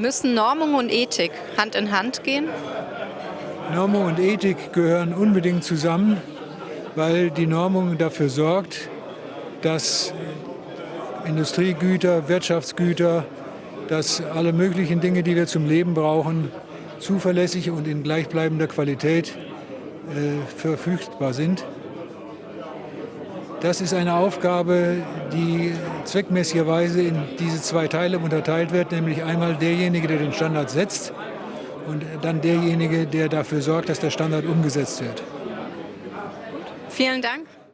Müssen Normung und Ethik Hand in Hand gehen? Normung und Ethik gehören unbedingt zusammen, weil die Normung dafür sorgt, dass Industriegüter, Wirtschaftsgüter, dass alle möglichen Dinge, die wir zum Leben brauchen, zuverlässig und in gleichbleibender Qualität äh, verfügbar sind. Das ist eine Aufgabe, die zweckmäßigerweise in diese zwei Teile unterteilt wird, nämlich einmal derjenige, der den Standard setzt und dann derjenige, der dafür sorgt, dass der Standard umgesetzt wird. Vielen Dank.